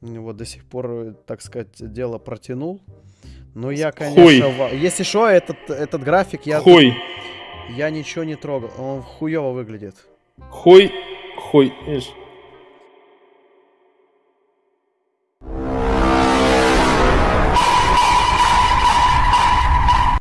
Вот до сих пор, так сказать, дело протянул. Но я, конечно, ва- если что, этот, этот график я, Хуй. я ничего не трогал. Он хуево выглядит. Хуй. Хуй. Видишь?